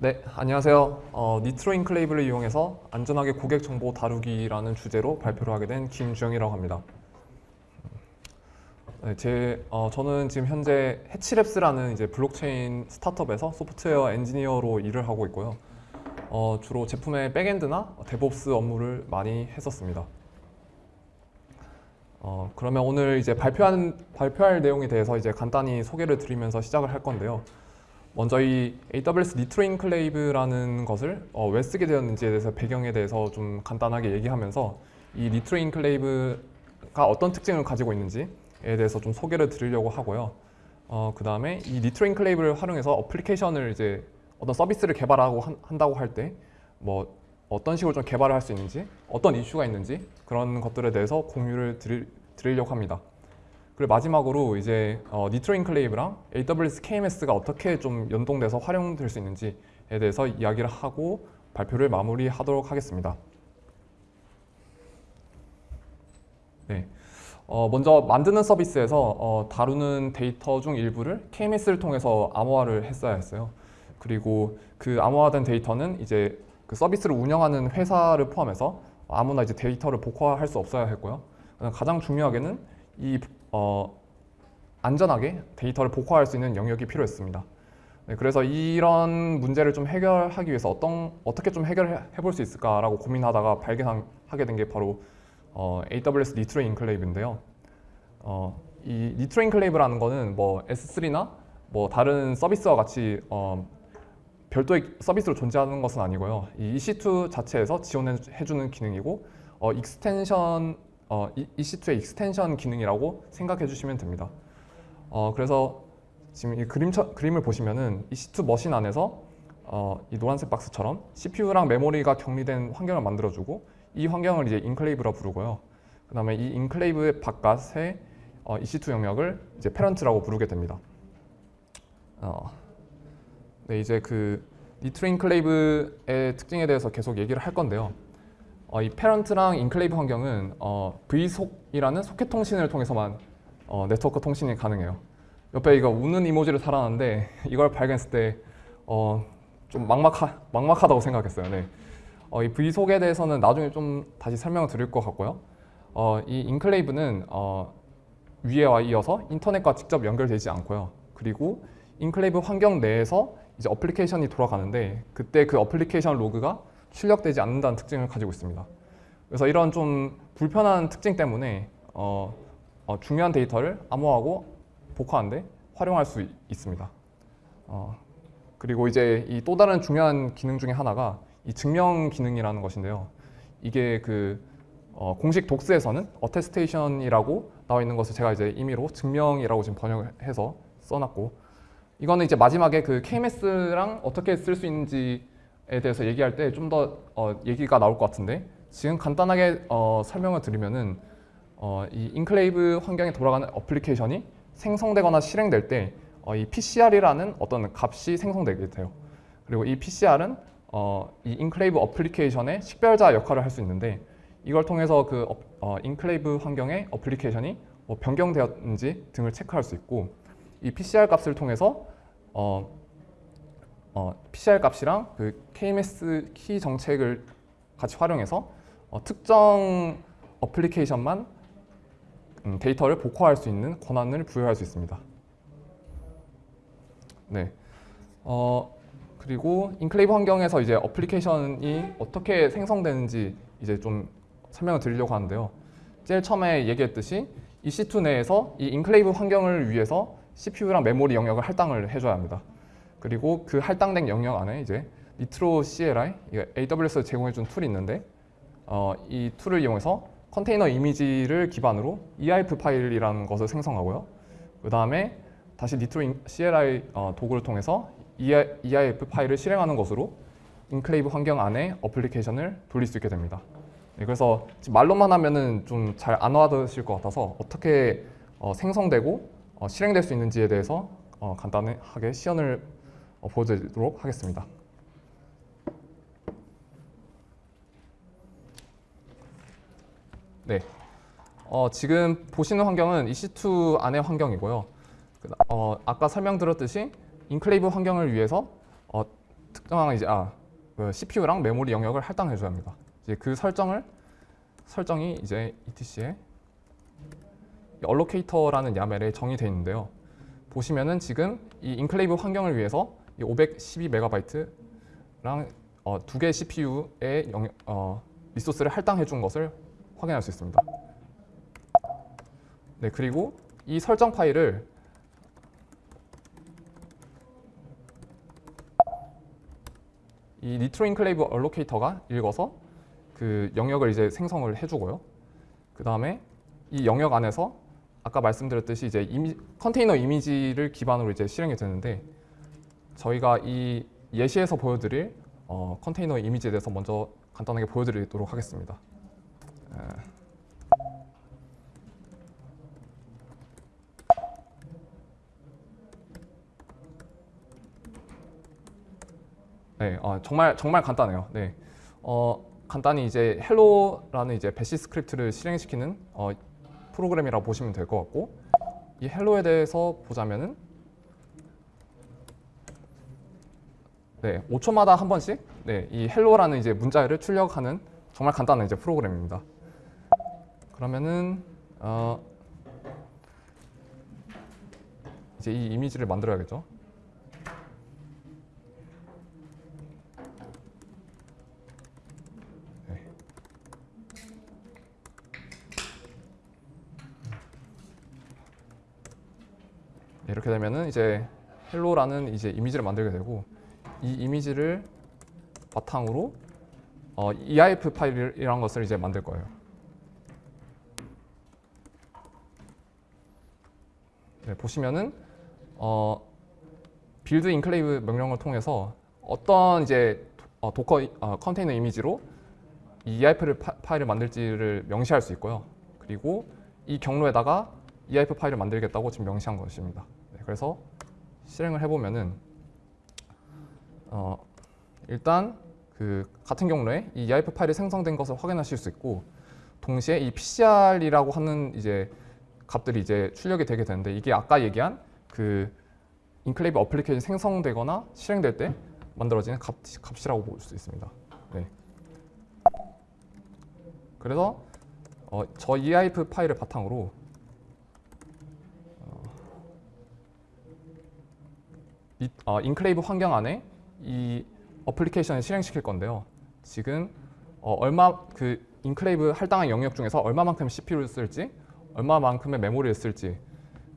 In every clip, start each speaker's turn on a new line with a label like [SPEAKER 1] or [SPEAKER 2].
[SPEAKER 1] 네, 안녕하세요. 어, Nitro Enclave를 이용해서 안전하게 고객 정보 다루기라는 주제로 발표를 하게 된 김주영이라고 합니다. 네, 제, 어, 저는 지금 현재 해치랩스라는 이제 블록체인 스타트업에서 소프트웨어 엔지니어로 일을 하고 있고요. 어, 주로 제품의 backend나 DevOps 업무를 많이 했었습니다. 어, 그러면 오늘 이제 발표한, 발표할 내용에 대해서 이제 간단히 소개를 드리면서 시작을 할 건데요. 먼저 이 AWS Nitro Enclave라는 것을 어, 왜 쓰게 되었는지에 대해서 배경에 대해서 좀 간단하게 얘기하면서 이 Nitro Enclave가 어떤 특징을 가지고 있는지에 대해서 좀 소개를 드리려고 하고요. 어, 그 다음에 이 Nitro Enclave를 활용해서 어플리케이션을 이제 어떤 서비스를 개발하고 한, 한다고 할 때 뭐 어떤 식으로 좀 개발을 할 수 있는지 어떤 이슈가 있는지 그런 것들에 대해서 공유를 드릴, 드리려고 합니다. 그리고 마지막으로 이제 어, Nitro Enclave랑 AWS KMS가 어떻게 좀 연동돼서 활용될 수 있는지에 대해서 이야기를 하고 발표를 마무리하도록 하겠습니다. 네. 어, 먼저 만드는 서비스에서 어, 다루는 데이터 중 일부를 KMS를 통해서 암호화를 했어야 했어요. 그리고 그 암호화된 데이터는 이제 그 서비스를 운영하는 회사를 포함해서 아무나 이제 데이터를 복호화할 수 없어야 했고요. 가장 중요하게는 이 어, 안전하게 데이터를 복호화할 수 있는 영역이 필요했습니다. 네, 그래서 이런 문제를 좀 해결하기 위해서 어떤, 어떻게 좀 해결해 볼 수 있을까라고 고민하다가 발견하게 된 게 바로 어, AWS Nitro Enclave인데요. 어, 이 Nitro Enclave라는 거는 뭐 S3나 뭐 다른 서비스와 같이 어, 별도의 서비스로 존재하는 것은 아니고요. 이 EC2 자체에서 지원해주는 기능이고 어, extension 어, EC2의 extension 기능이라고 생각해 주시면 됩니다. 어, 그래서 지금 이 그림, 그림을 보시면은 EC2 machine 안에서 어, 이 노란색 박스처럼 CPU랑 메모리가 격리된 환경을 만들어주고 이 환경을 이제 Enclave라 부르고요. 그 다음에 이 Enclave 바깥의 어, EC2 영역을 이제 parent라고 부르게 됩니다. 어, 네, 이제 그 Nitro Enclave의 특징에 대해서 계속 얘기를 할 건데요. 어, 이 parent랑 Enclave 환경은 어, vsock이라는 소켓 통신을 통해서만 어, 네트워크 통신이 가능해요. 옆에 이거 우는 이모지를 달아놨는데 이걸 발견했을 때좀 어, 막막하, 막막하다고 생각했어요. 네. 어, 이 vsock에 대해서는 나중에 좀 다시 설명을 드릴 것 같고요. 어, 이 Enclave는 어, 위에와 이어서 인터넷과 직접 연결되지 않고요. 그리고 Enclave 환경 내에서 이제 어플리케이션이 돌아가는데 그때 그 어플리케이션 로그가 출력되지 않는다는 특징을 가지고 있습니다. 그래서 이런 좀 불편한 특징 때문에 어, 어, 중요한 데이터를 암호화하고 복호화하는데 활용할 수 있습니다. 어, 그리고 이제 이 또 다른 중요한 기능 중에 하나가 이 증명 기능이라는 것인데요. 이게 그 어, 공식 docs에서는 attestation이라고 나와 있는 것을 제가 이제 임의로 증명이라고 지금 번역해서 써놨고 이거는 이제 마지막에 그 KMS랑 어떻게 쓸 수 있는지 에 대해서 얘기할 때 좀 더 어, 얘기가 나올 것 같은데 지금 간단하게 어, 설명을 드리면은 어, 이 Enclave 환경에 돌아가는 어플리케이션이 생성되거나 실행될 때이 어, PCR이라는 어떤 값이 생성되게 돼요. 그리고 이 PCR은 어, 이 Enclave 어플리케이션의 식별자 역할을 할 수 있는데 이걸 통해서 그 어, Enclave 환경의 어플리케이션이 뭐 변경되었는지 등을 체크할 수 있고 이 PCR 값을 통해서 어, 어, PCR 값이랑 그 KMS 키 정책을 같이 활용해서 어, 특정 어플리케이션만 음, 데이터를 복호화할 수 있는 권한을 부여할 수 있습니다. 네. 어, 그리고 enclave 환경에서 이제 어플리케이션이 어떻게 생성되는지 이제 좀 설명을 드리려고 하는데요. 제일 처음에 얘기했듯이 EC2 내에서 이 enclave 환경을 위해서 CPU랑 메모리 영역을 할당을 해줘야 합니다. 그리고 그 할당된 영역 안에 이제 Nitro CLI, AWS 제공해준 tool이 있는데 어, 이 tool을 이용해서 컨테이너 이미지를 기반으로 EIF 파일이라는 것을 생성하고요. 그 다음에 다시 Nitro CLI 어, 도구를 통해서 EIF 파일을 실행하는 것으로 enclave 환경 안에 어플리케이션을 돌릴 수 있게 됩니다. 네, 그래서 말로만 하면은 좀 잘 안 와닿으실 것 같아서 어떻게 어, 생성되고 어, 실행될 수 있는지에 대해서 어, 간단하게 시연을 어, 보여드리도록 하겠습니다. 네, 어, 지금 보시는 환경은 EC2 안의 환경이고요. 어, 아까 설명드렸듯이 enclave 환경을 위해서 어, 특정한 이제 아 그 CPU랑 메모리 영역을 할당해 줘야 합니다. 이제 그 설정을 설정이 이제 etc에 allocator라는 YAML에 정의되어 있는데요. 보시면은 지금 이 enclave 환경을 위해서 이 512MB랑 어, 두 개의 CPU의 영, 어, 리소스를 할당해 준 것을 확인할 수 있습니다. 네, 그리고 이 설정 파일을 이 Nitro enclave allocator가 읽어서 그 영역을 이제 생성을 해주고요. 그 다음에 이 영역 안에서 아까 말씀드렸듯이 이제 이미, 컨테이너 이미지를 기반으로 이제 실행이 되는데 저희가 이 예시에서 보여드릴 어, 컨테이너 이미지에 대해서 먼저 간단하게 보여드리도록 하겠습니다. 에. 네, 어, 정말 정말 간단해요. 네, 어, 간단히 이제 hello라는 이제 bash 스크립트를 실행시키는 어, 프로그램이라고 보시면 될 것 같고 이 hello에 대해서 보자면은 네, 5초마다 한 번씩 네, 이 hello라는 이제 문자를 출력하는 정말 간단한 이제 프로그램입니다. 그러면은 어, 이제 이 이미지를 만들어야겠죠. 네. 네, 이렇게 되면은 이제 hello라는 이제 이미지를 만들게 되고 이 이미지를 바탕으로 어, EIF 파일이라는 것을 이제 만들 거예요. 네, 보시면은 어, build enclave 명령을 통해서 어떤 이제 어, Docker 어, 컨테이너 이미지로 이 EIF를 파, 파일을 만들지를 명시할 수 있고요. 그리고 이 경로에다가 EIF 파일을 만들겠다고 지금 명시한 것입니다. 네, 그래서 실행을 해보면은 어, 일단 그 같은 경로에 이 EIF 파일이 생성된 것을 확인하실 수 있고 동시에 이 PCR이라고 하는 이제 값들이 이제 출력이 되게 되는데 이게 아까 얘기한 그 enclave 어플리케이션 생성되거나 실행될 때 만들어지는 값, 값이라고 볼 수 있습니다. 네. 그래서 어, 저 EIF 파일을 바탕으로 어, 이, 어, enclave 환경 안에 이 어플리케이션을 실행시킬 건데요. 지금 어, 얼마 그 enclave 할당한 영역 중에서 얼마만큼 CPU를 쓸지, 얼마만큼의 메모리를 쓸지,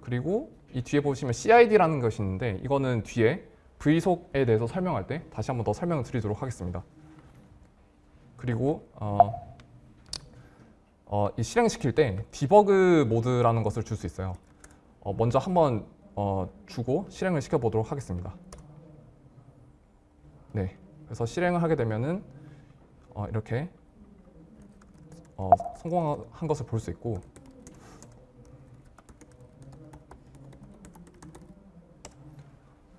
[SPEAKER 1] 그리고 이 뒤에 보시면 CID라는 것이 있는데 이거는 뒤에 V속에 대해서 설명할 때 다시 한번 더 설명을 드리도록 하겠습니다. 그리고 어, 어, 이 실행시킬 때 디버그 모드라는 것을 줄 수 있어요. 어, 먼저 한번 어, 주고 실행을 시켜보도록 하겠습니다. 네, 그래서 실행을 하게 되면은 어, 이렇게 어, 성공한 것을 볼 수 있고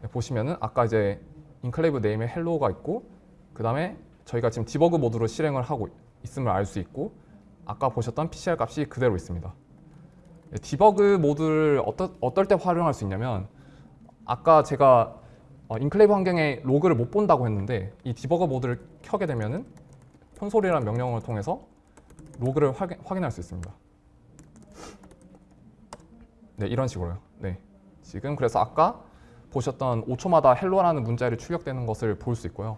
[SPEAKER 1] 네, 보시면은 아까 이제 enclave name에 hello가 있고 그 다음에 저희가 지금 debug 모드로 실행을 하고 있음을 알 수 있고 아까 보셨던 PCR 값이 그대로 있습니다. 네, debug 모드를 어떠, 어떨 때 활용할 수 있냐면 아까 제가 어, enclave 환경에 로그를 못 본다고 했는데 이 debugger 모드를 켜게 되면 은 콘솔이라는 명령을 통해서 로그를 확인, 확인할 수 있습니다. 네, 이런 식으로요. 네, 지금 그래서 아까 보셨던 5초마다 hello라는 문자열이 출력되는 것을 볼 수 있고요.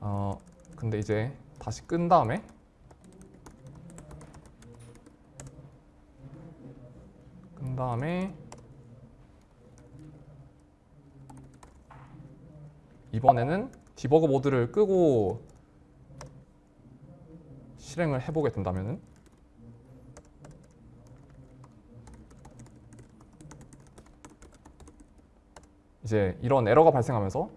[SPEAKER 1] 어, 근데 이제 다시 끈 다음에 끈 다음에 이번에는 debugger 모드를 끄고 실행을 해보게 된다면은? 이제 이런 에러가 발생하면서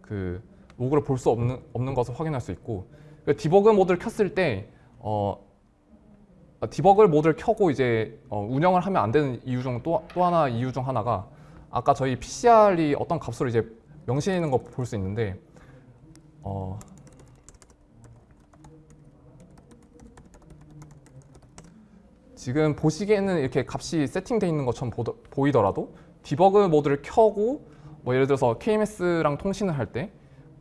[SPEAKER 1] 그 로그를 볼 수 없는 없는 것을 확인할 수 있고 그 debug 모드를 켰을 때 어, debug 모드를 켜고 이제 어, 운영을 하면 안 되는 이유 중 또 또 하나 이유 중 하나가 아까 저희 PCR이 어떤 값으로 이제 명시해 있는 거 볼 수 있는데 어, 지금 보시기에는 이렇게 값이 세팅되어 있는 것처럼 보이더라도 debug 모드를 켜고 뭐 예를 들어서 KMS랑 통신을 할때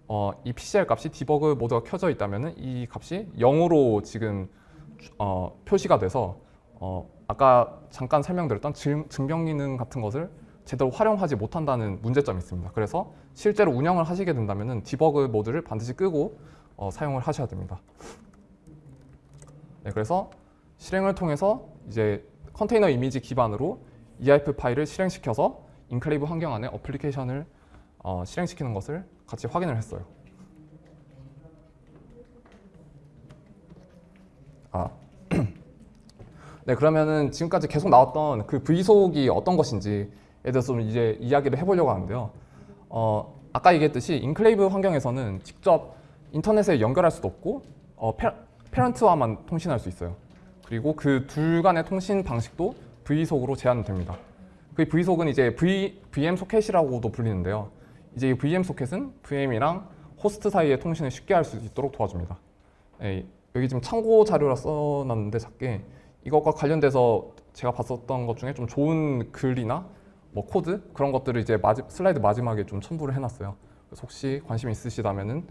[SPEAKER 1] 어, 이 PCR 값이 debug 모드가 켜져 있다면은 이 값이 0으로 지금 어, 표시가 돼서 어, 아까 잠깐 설명드렸던 증, 증명 기능 같은 것을 제대로 활용하지 못한다는 문제점이 있습니다. 그래서 실제로 운영을 하시게 된다면은 debug 모드를 반드시 끄고 어, 사용을 하셔야 됩니다. 네, 그래서 실행을 통해서 이제 컨테이너 이미지 기반으로 EIF 파일을 실행시켜서 enclave 환경 안에 어플리케이션을 어, 실행시키는 것을 같이 확인을 했어요. 아, 네 그러면은 지금까지 계속 나왔던 그 vsock이 어떤 것인지에 대해서 좀 이제 이야기를 해보려고 하는데요. 어, 아까 얘기했듯이 enclave 환경에서는 직접 인터넷에 연결할 수도 없고 어, 페, parent와만 통신할 수 있어요. 그리고 그 둘 간의 통신 방식도 vsock으로 제한됩니다. 그 vsock은 이제 v, VM 소켓이라고도 불리는데요. 이제 이 VM 소켓은 VM이랑 호스트 사이의 통신을 쉽게 할 수 있도록 도와줍니다. 예, 여기 지금 참고 자료라 써놨는데 작게 이것과 관련돼서 제가 봤었던 것 중에 좀 좋은 글이나 뭐 코드 그런 것들을 이제 마지, 슬라이드 마지막에 좀 첨부를 해놨어요. 그래서 혹시 관심 있으시다면은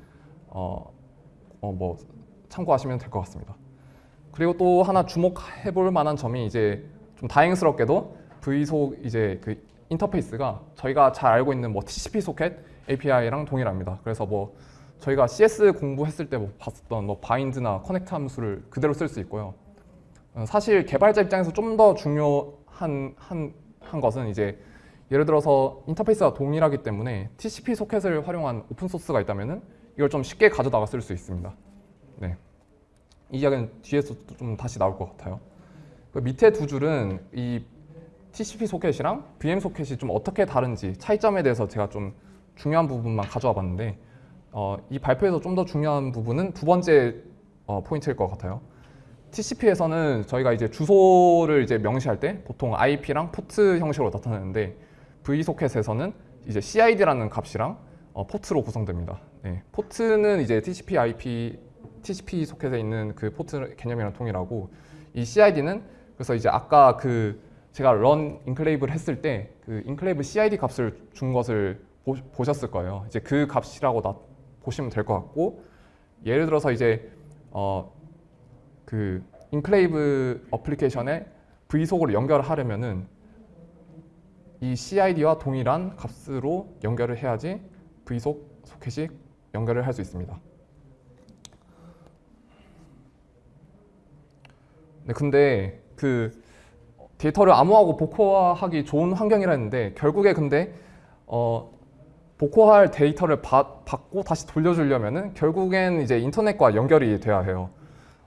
[SPEAKER 1] 어, 어, 뭐 참고하시면 될 것 같습니다. 그리고 또 하나 주목해볼 만한 점이 이제 좀 다행스럽게도 vsock 이제 그 인터페이스가 저희가 잘 알고 있는 뭐 TCP 소켓 API랑 동일합니다. 그래서 뭐 저희가 CS 공부했을 때 뭐 봤었던 뭐 bind나 connect 함수를 그대로 쓸 수 있고요. 어, 사실 개발자 입장에서 좀 더 중요한 한, 한 것은 이제 예를 들어서 인터페이스가 동일하기 때문에 TCP 소켓을 활용한 open source가 있다면은 이걸 좀 쉽게 가져다가 쓸 수 있습니다. 네. 이 이야기는 뒤에서 좀 다시 나올 것 같아요. 그 밑에 두 줄은 이 TCP 소켓이랑 VM 소켓이 좀 어떻게 다른지 차이점에 대해서 제가 좀 중요한 부분만 가져와 봤는데 어, 이 발표에서 좀 더 중요한 부분은 두 번째 어, 포인트일 것 같아요. TCP에서는 저희가 이제 주소를 이제 명시할 때 보통 IP랑 포트 형식으로 나타내는데 vsocket에서는 이제 CID라는 값이랑 어, 포트로 구성됩니다. 네, 포트는 이제 TCP IP TCP 소켓에 있는 그 포트 개념이랑 동일하고 이 CID는 그래서 이제 아까 그 제가 run enclave를 했을 때 그 enclave CID 값을 준 것을 보, 보셨을 거예요. 이제 그 값이라고 나, 보시면 될 것 같고 예를 들어서 이제 어, 그 enclave 어플리케이션에 vsock으로 연결하려면은 이 CID와 동일한 값으로 연결을 해야지 vsock 소켓이 연결을 할 수 있습니다. 네, 근데 그 데이터를 암호하고 복호화하기 좋은 환경이라 했는데 결국에 근데 어, 복호할 데이터를 받, 받고 다시 돌려주려면은 결국엔 이제 인터넷과 연결이 돼야 해요.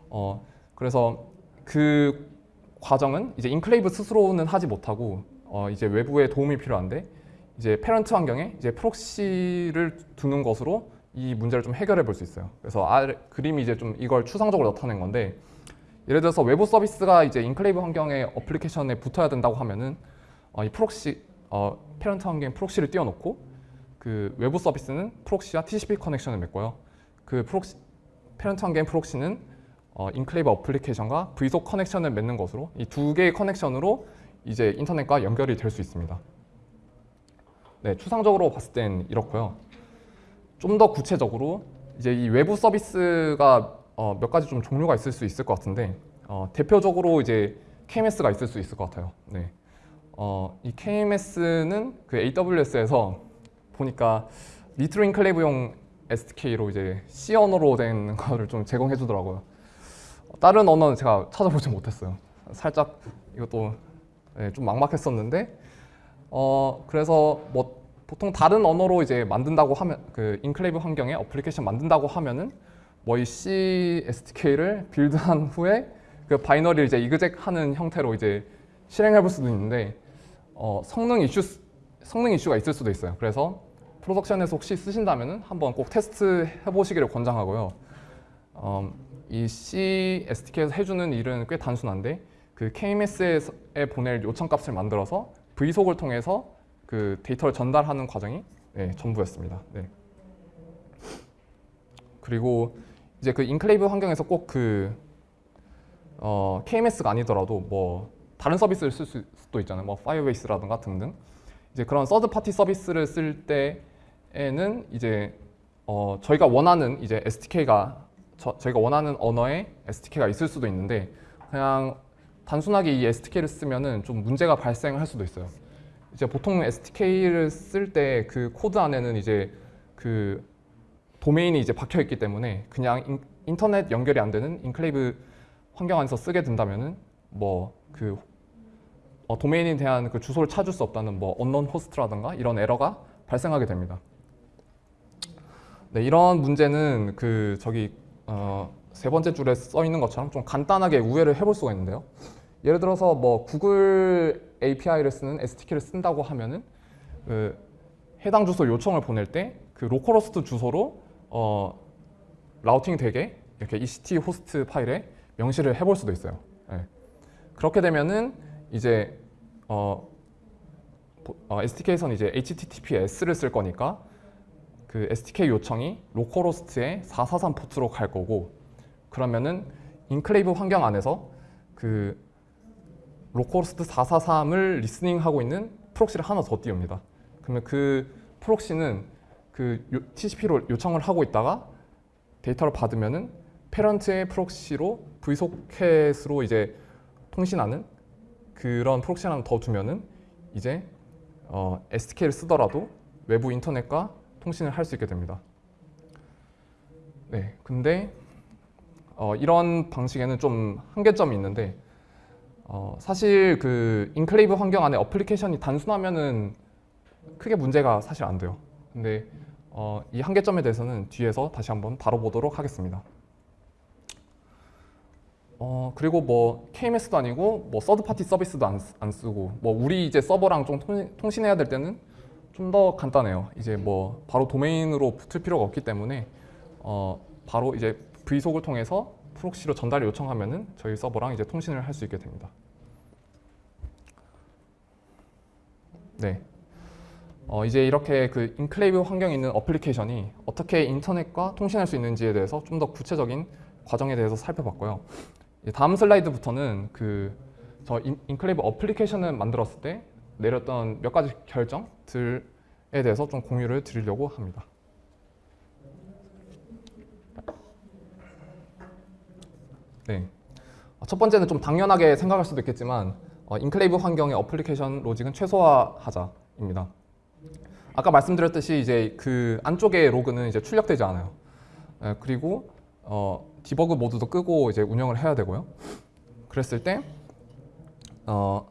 [SPEAKER 1] 어, 그래서 그 과정은 이제 enclave 스스로는 하지 못하고 어, 이제 외부의 도움이 필요한데 이제 parent 환경에 이제 proxy를 두는 것으로 이 문제를 좀 해결해 볼 수 있어요. 그래서 아래, 그림이 이제 좀 이걸 추상적으로 나타낸 건데 예를 들어서 외부 서비스가 이제 enclave 환경에 어플리케이션에 붙어야 된다고 하면은 어, 이 proxy 어, parent 환경에 proxy를 띄워놓고 그 외부 서비스는 proxy와 TCP connection을 맺고요. 그 proxy parent 환경 proxy는 어, enclave 어플리케이션과 vsock connection을 맺는 것으로 이 두 개의 connection으로 이제 인터넷과 연결이 될 수 있습니다. 네, 추상적으로 봤을 땐 이렇고요. 좀 더 구체적으로 이제 이 외부 서비스가 어, 몇 가지 좀 종류가 있을 수 있을 것 같은데 어, 대표적으로 이제 KMS가 있을 수 있을 것 같아요. 네. 어, 이 KMS는 그 AWS에서 보니까 Nitro Enclave용 SDK로 이제 C 언어로 된 거를 좀 제공해 주더라고요. 다른 언어는 제가 찾아보지 못했어요. 살짝 이것도 네, 좀 막막했었는데 어 그래서 뭐 보통 다른 언어로 이제 만든다고 하면 그 enclave 환경에 어플리케이션 만든다고 하면은 뭐 이 C SDK를 build한 후에 그 binary를 이제 exec하는 형태로 이제 실행해 볼 수도 있는데 어, 성능 이슈 성능 이슈가 있을 수도 있어요. 그래서 production에서 혹시 쓰신다면은 한번 꼭 테스트 해보시기를 권장하고요. 어, 이 C SDK에서 해주는 일은 꽤 단순한데 그 KMS에 보낼 요청값을 만들어서 vsock을 통해서 그 데이터를 전달하는 과정이 네, 전부였습니다. 네. 그리고 이제 그 enclave 환경에서 꼭그 어, KMS가 아니더라도 뭐 다른 서비스를 쓸 수도 있잖아요. 뭐 Firebase라든가 등등. 이제 그런 third party 서비스를 쓸 때에는 이제 어, 저희가 원하는 이제 SDK가 저, 저희가 원하는 언어의 SDK가 있을 수도 있는데 그냥 단순하게 이 SDK를 쓰면은 좀 문제가 발생할 수도 있어요. 이제 보통 SDK를 쓸 때 그 코드 안에는 이제 그 도메인이 이제 박혀 있기 때문에 그냥 인, 인터넷 연결이 안 되는 enclave 환경 안에서 쓰게 된다면은 뭐그 어, 도메인에 대한 그 주소를 찾을 수 없다는 뭐 unknown host라든가 이런 에러가 발생하게 됩니다. 네, 이런 문제는 그 저기 어, 세 번째 줄에 써 있는 것처럼 좀 간단하게 우회를 해볼 수가 있는데요. 예를 들어서 뭐 구글 API를 쓰는 SDK를 쓴다고 하면은 그 해당 주소 요청을 보낼 때 그 localhost 주소로 어, routing 되게 이렇게 ECT 호스트 파일에 명시를 해볼 수도 있어요. 예. 그렇게 되면은 이제 어, 보- 어, SDK에서는 이제 HTTPS를 쓸 거니까 그 SDK 요청이 localhost의 443 포트로 갈 거고 그러면은 enclave 환경 안에서 그 localhost 443을 listening하고 있는 proxy를 하나 더 띄웁니다. 그러면 그 proxy는 그 요- TCP로 요청을 하고 있다가 데이터를 받으면은 parent의 proxy로 vsocket으로 이제 통신하는 그런 proxy 하나 더 두면은 이제 어, SDK를 쓰더라도 외부 인터넷과 통신을 할 수 있게 됩니다. 네, 근데 어, 이런 방식에는 좀 한계점이 있는데 어, 사실 그 enclave 환경 안에 어플리케이션이 단순하면은 크게 문제가 사실 안 돼요. 근데 어, 이 한계점에 대해서는 뒤에서 다시 한번 다뤄보도록 하겠습니다. 어, 그리고 뭐 KMS도 아니고 뭐 third party 서비스도 안, 쓰- 안 쓰고 뭐 우리 이제 서버랑 좀 통신, 통신해야 될 때는 좀 더 간단해요. 이제 뭐 바로 도메인으로 붙을 필요가 없기 때문에 어, 바로 이제 vsock을 통해서 proxy로 전달 요청하면은 저희 서버랑 이제 통신을 할 수 있게 됩니다. 네. 어, 이제 이렇게 그 enclave 환경에 있는 어플리케이션이 어떻게 인터넷과 통신할 수 있는지에 대해서 좀 더 구체적인 과정에 대해서 살펴봤고요. 다음 슬라이드부터는 그 저 enclave 어플리케이션을 만들었을 때 내렸던 몇 가지 결정들에 대해서 좀 공유를 드리려고 합니다. 네. 어, 첫 번째는 좀 당연하게 생각할 수도 있겠지만 어, enclave 환경의 어플리케이션 로직은 최소화하자입니다. 아까 말씀드렸듯이 이제 그 안쪽에 로그는 이제 출력되지 않아요. 예, 그리고 어, 디버그 모드도 끄고 이제 운영을 해야 되고요. 그랬을 때 어,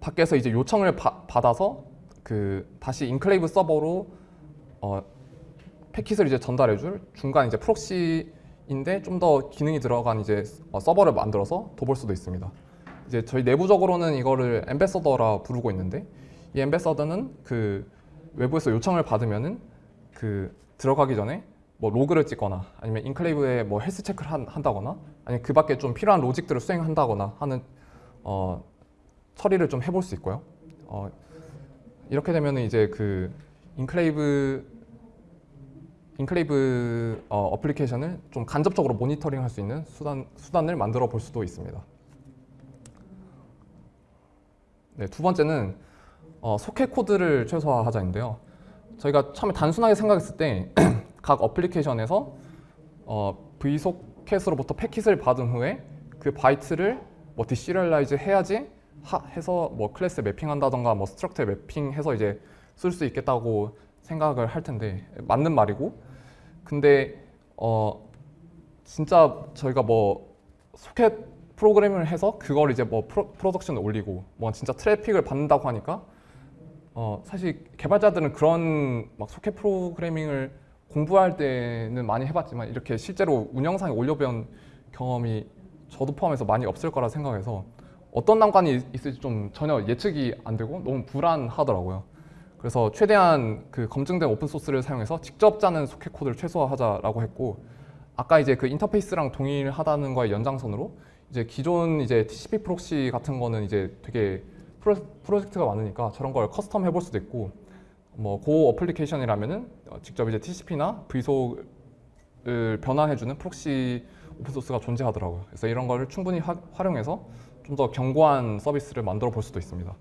[SPEAKER 1] 밖에서 이제 요청을 바- 받아서 그 다시 enclave 서버로 어, 패킷을 이제 전달해 줄 중간 이제 proxy인데 좀 더 기능이 들어간 이제 어, 서버를 만들어서 둬볼 수도 있습니다. 이제 저희 내부적으로는 이거를 ambassador라 부르고 있는데 이 ambassador는 그 외부에서 요청을 받으면은 그 들어가기 전에 뭐 로그를 찍거나 아니면 enclave에 뭐 health check를 한, 한다거나 아니면 그 밖에 좀 필요한 logic들을 수행한다거나 하는 어, 처리를 좀 해볼 수 있고요. 어, 이렇게 되면은 이제 그 enclave enclave 어, 어플리케이션을 좀 간접적으로 모니터링할 수 있는 수단 수단을 만들어 볼 수도 있습니다. 네, 두 번째는 어, 소켓 코드를 최소화하자인데요. 저희가 처음에 단순하게 생각했을 때 각 어플리케이션에서 어, vsocket으로부터 패킷을 받은 후에 그 바이트를 뭐 deserialize 해야지 하, 해서 뭐 클래스에 mapping한다던가 뭐 structure에 mapping해서 이제 쓸 수 있겠다고 생각을 할 텐데 맞는 말이고 근데 어 진짜 저희가 뭐 소켓 프로그램을 해서 그걸 이제 뭐 프로, production에 올리고 뭐 진짜 트래픽을 받는다고 하니까 어 사실 개발자들은 그런 막 소켓 프로그래밍을 공부할 때는 많이 해봤지만 이렇게 실제로 운영상에 올려본 경험이 저도 포함해서 많이 없을 거라 생각해서 어떤 난관이 있- 있을지 좀 전혀 예측이 안 되고 너무 불안하더라고요. 그래서 최대한 그 검증된 open source를 사용해서 직접 짜는 소켓 코드를 최소화하자라고 했고 아까 이제 그 인터페이스랑 동일하다는 거의 연장선으로 이제 기존 이제 TCP proxy 같은 거는 이제 되게 프로, 프로젝트가 많으니까 저런 걸 custom 해볼 수도 있고 뭐 Go 어플리케이션이라면은 어, 직접 이제 TCP나 vsock을 변환해주는 proxy open source가 존재하더라고요. 그래서 이런 거를 충분히 하- 활용해서 좀 더 견고한 서비스를 만들어 볼 수도 있습니다.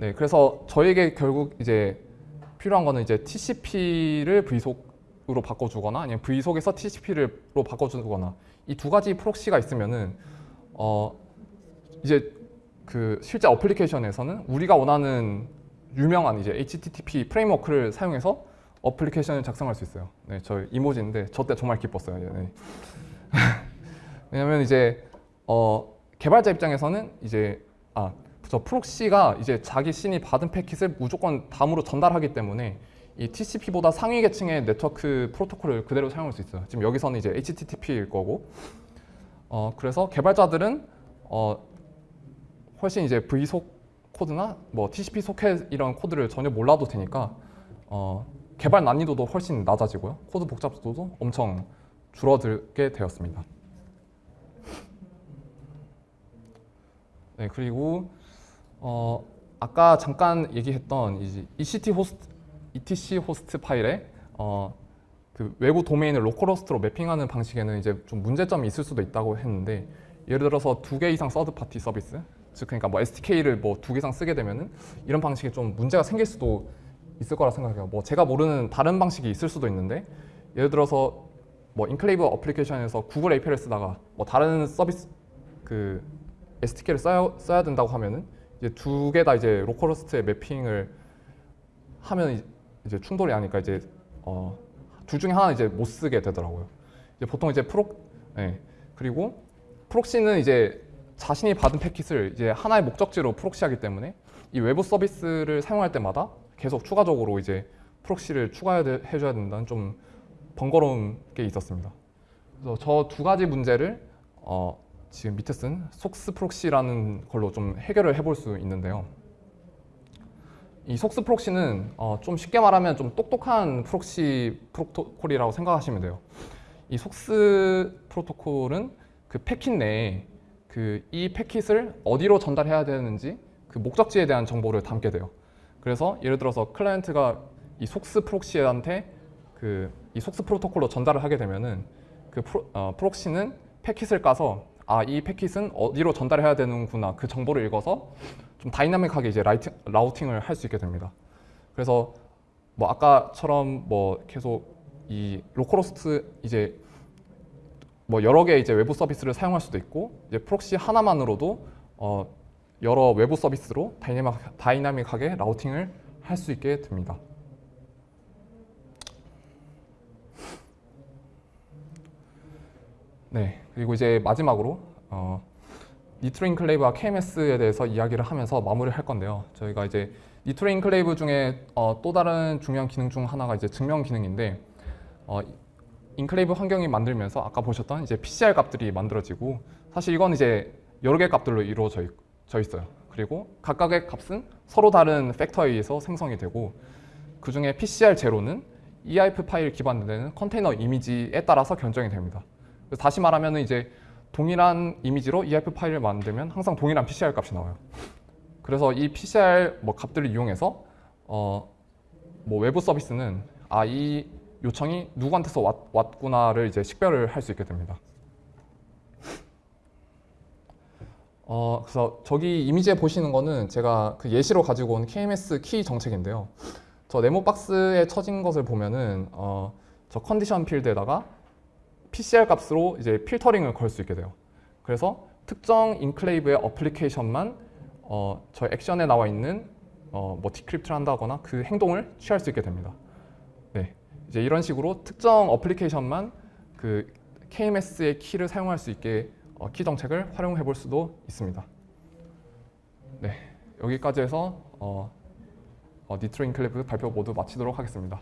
[SPEAKER 1] 네, 그래서 저에게 결국 이제 필요한 거는 이제 TCP를 vsock으로 바꿔주거나 아니면 vsock에서 TCP로 바꿔주거나 이 두 가지 proxy가 있으면은 어 이제 그 실제 어플리케이션에서는 우리가 원하는 유명한 이제 HTTP framework를 사용해서 어플리케이션을 작성할 수 있어요. 네, 저 이모지인데 저 때 정말 기뻤어요. 네. 왜냐면 이제 어 개발자 입장에서는 이제 아 저 proxy가 이제 자기 자신이 받은 패킷을 무조건 다음으로 전달하기 때문에 이 TCP보다 상위 계층의 네트워크 프로토콜을 그대로 사용할 수 있어요. 지금 여기서는 이제 HTTP일 거고, 어 그래서 개발자들은 어 훨씬 이제 vsock 코드나 뭐 TCP 소켓 이런 코드를 전혀 몰라도 되니까 어 개발 난이도도 훨씬 낮아지고요. 코드 복잡도도 엄청 줄어들게 되었습니다. 네 그리고 어, 아까 잠깐 얘기했던 이제 ECT 호스트, ETC 호스트 파일에 어, 그 외부 도메인을 localhost로 매핑하는 방식에는 이제 좀 문제점이 있을 수도 있다고 했는데 예를 들어서 두 개 이상 third party 서비스 즉 그러니까 뭐 SDK를 뭐 두 개 이상 쓰게 되면은 이런 방식에 좀 문제가 생길 수도 있을 거라 생각해요. 뭐 제가 모르는 다른 방식이 있을 수도 있는데 예를 들어서 뭐 enclave 어플리케이션에서 구글 API를 쓰다가 뭐 다른 서비스 그 SDK를 써야, 써야 된다고 하면은 이제 두 개 다 이제 localhost에 매핑을 하면 이제 충돌이 나니까 이제 어, 둘 중에 하나 이제 못 쓰게 되더라고요. 이제 보통 이제 프로 네. 그리고 proxy는 이제 자신이 받은 패킷을 이제 하나의 목적지로 proxy하기 때문에 이 외부 서비스를 사용할 때마다 계속 추가적으로 이제 proxy를 추가해 줘야 된다는 좀 번거로운 게 있었습니다. 그래서 저 두 가지 문제를 어, 지금 밑에 쓴 SOCKS proxy라는 걸로 좀 해결을 해볼 수 있는데요. 이 SOCKS proxy는 어, 좀 쉽게 말하면 좀 똑똑한 proxy 프로토콜이라고 생각하시면 돼요. 이 SOCKS 프로토콜은 그 패킷 내에 그 이 패킷을 어디로 전달해야 되는지 그 목적지에 대한 정보를 담게 돼요. 그래서 예를 들어서 클라이언트가 이 SOCKS proxy한테 그 이 SOCKS 프로토콜로 전달을 하게 되면은 그 프로, 어, proxy는 패킷을 까서 아 이 패킷은 어디로 전달해야 되는구나 그 정보를 읽어서 좀 dynamic하게 이제 라이팅, routing을 할 수 있게 됩니다. 그래서 뭐 아까처럼 뭐 계속 이 localhost 이제 뭐 여러 개 이제 외부 서비스를 사용할 수도 있고 이제 proxy 하나만으로도 어 여러 외부 서비스로 dynamic, dynamic하게 routing을 할 수 있게 됩니다. 네, 그리고 이제 마지막으로 어, Nitro Enclave와 KMS에 대해서 이야기를 하면서 마무리를 할 건데요. 저희가 이제 Nitro Enclave 중에 어, 또 다른 중요한 기능 중 하나가 이제 증명 기능인데 어, enclave 환경이 만들면서 아까 보셨던 이제 PCR 값들이 만들어지고 사실 이건 이제 여러 개의 값들로 이루어져 있, 있어요. 그리고 각각의 값은 서로 다른 팩터에 의해서 생성이 되고 그 중에 PCR 제로는 EIF 파일 기반되는 컨테이너 이미지에 따라서 결정이 됩니다. 다시 말하면 이제 동일한 이미지로 EIF 파일을 만들면 항상 동일한 PCR 값이 나와요. 그래서 이 PCR 뭐 값들을 이용해서 어, 뭐 외부 서비스는 아 이 요청이 누구한테서 왔, 왔구나를 이제 식별을 할 수 있게 됩니다. 어, 그래서 저기 이미지에 보시는 거는 제가 그 예시로 가지고 온 KMS 키 정책인데요. 저 네모 박스에 쳐진 것을 보면은 어, 저 condition field에다가 PCR 값으로 이제 필터링을 걸 수 있게 돼요. 그래서 특정 enclave의 어플리케이션만 어, 저 action에 나와 있는 어, 뭐 decrypt를 한다거나 그 행동을 취할 수 있게 됩니다. 네, 이제 이런 식으로 특정 어플리케이션만 그 KMS의 키를 사용할 수 있게 어, 키 정책을 활용해 볼 수도 있습니다. 네, 여기까지 해서 어, 어, 니트로 인클레이브 발표 모두 마치도록 하겠습니다.